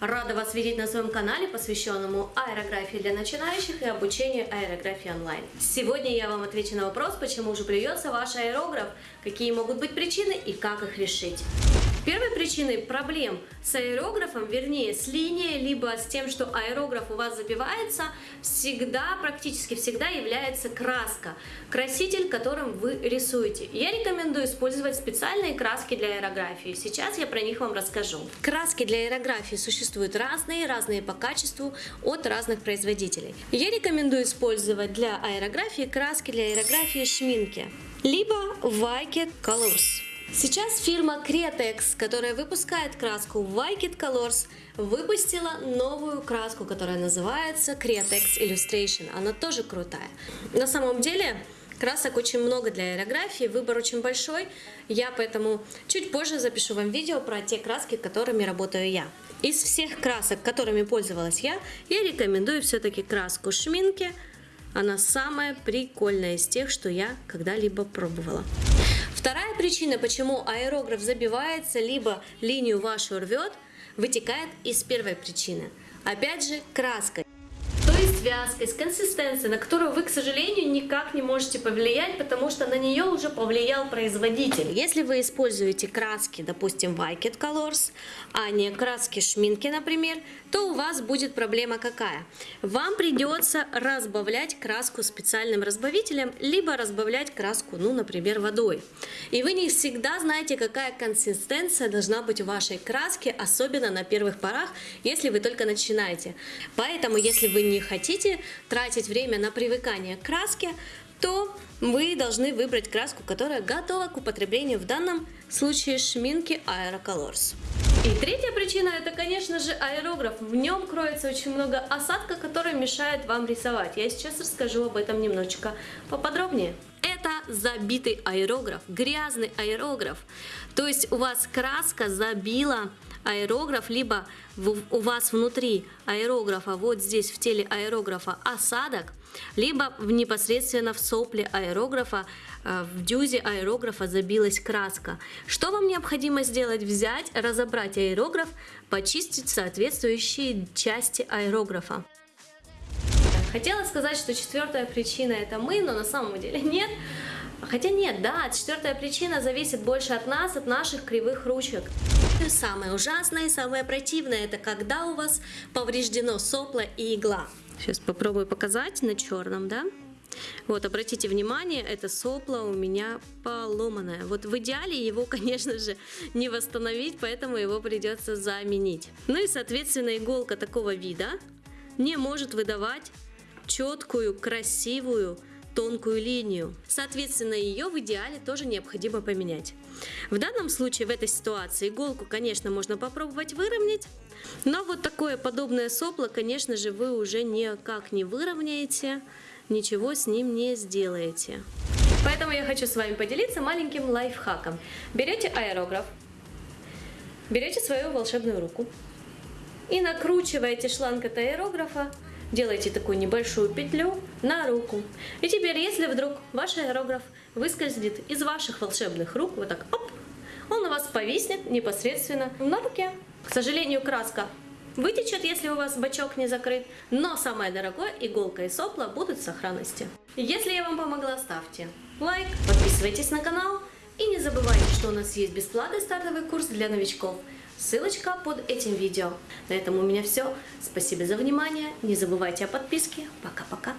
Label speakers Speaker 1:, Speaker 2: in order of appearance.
Speaker 1: Рада вас видеть на своем канале, посвященному аэрографии для начинающих и обучению аэрографии онлайн. Сегодня я вам отвечу на вопрос, почему же плюется ваш аэрограф, какие могут быть причины и как их решить. Первой причиной проблем с аэрографом, вернее с линией, либо с тем, что аэрограф у вас забивается, всегда, практически всегда является краска, краситель, которым вы рисуете. Я рекомендую использовать специальные краски для аэрографии. Сейчас я про них вам расскажу. Краски для аэрографии существуют разные, разные по качеству от разных производителей. Я рекомендую использовать для аэрографии краски для аэрографии шминки, либо Wicked Colors. Сейчас фирма Createx, которая выпускает краску Wicked Colors, выпустила новую краску, которая называется Createx Illustration. Она тоже крутая. На самом деле, красок очень много для аэрографии, выбор очень большой. Я поэтому чуть позже запишу вам видео про те краски, которыми работаю я. Из всех красок, которыми пользовалась я, я рекомендую все-таки краску Шминки. Она самая прикольная из тех, что я когда-либо пробовала. Вторая причина, почему аэрограф забивается, либо линию вашу рвет, вытекает из первой причины. Опять же, краской с вязкой, с консистенцией, на которую вы, к сожалению, никак не можете повлиять, потому что на нее уже повлиял производитель. Если вы используете краски, допустим, Wicked Colors, а не краски шминки, например, то у вас будет проблема какая? Вам придется разбавлять краску специальным разбавителем, либо разбавлять краску, ну, например, водой. И вы не всегда знаете, какая консистенция должна быть у вашей краски, особенно на первых порах, если вы только начинаете. Поэтому, если вы не хотите хотите тратить время на привыкание к краске, то вы должны выбрать краску, которая готова к употреблению в данном случае шминки Aerocolors. И третья причина это, конечно же, аэрограф. В нем кроется очень много осадка, который мешает вам рисовать. Я сейчас расскажу об этом немножечко поподробнее. Это забитый аэрограф, грязный аэрограф. То есть у вас краска забила аэрограф, либо у вас внутри аэрографа, вот здесь в теле аэрографа осадок, либо непосредственно в сопле аэрографа, э, в дюзе аэрографа забилась краска. Что вам необходимо сделать? Взять, разобрать аэрограф, почистить соответствующие части аэрографа. Хотела сказать, что четвертая причина это мы, но на самом деле нет. Хотя нет, да, четвертая причина зависит больше от нас, от наших кривых ручек. Самое ужасное и самое противное, это когда у вас повреждено сопло и игла. Сейчас попробую показать на черном, да? Вот, обратите внимание, это сопло у меня поломанное. Вот в идеале его, конечно же, не восстановить, поэтому его придется заменить. Ну и, соответственно, иголка такого вида не может выдавать четкую, красивую, тонкую линию. Соответственно, ее в идеале тоже необходимо поменять. В данном случае, в этой ситуации, иголку, конечно, можно попробовать выровнять, но вот такое подобное сопло, конечно же, вы уже никак не выровняете, ничего с ним не сделаете. Поэтому я хочу с вами поделиться маленьким лайфхаком. Берете аэрограф, берете свою волшебную руку и накручиваете шланг от аэрографа Делайте такую небольшую петлю на руку. И теперь, если вдруг ваш аэрограф выскользнет из ваших волшебных рук, вот так, оп, он у вас повиснет непосредственно на руке. К сожалению, краска вытечет, если у вас бачок не закрыт, но самое дорогое, иголка и сопла будут в сохранности. Если я вам помогла, ставьте лайк, подписывайтесь на канал и не забывайте, что у нас есть бесплатный стартовый курс для новичков – Ссылочка под этим видео. На этом у меня все. Спасибо за внимание. Не забывайте о подписке. Пока-пока.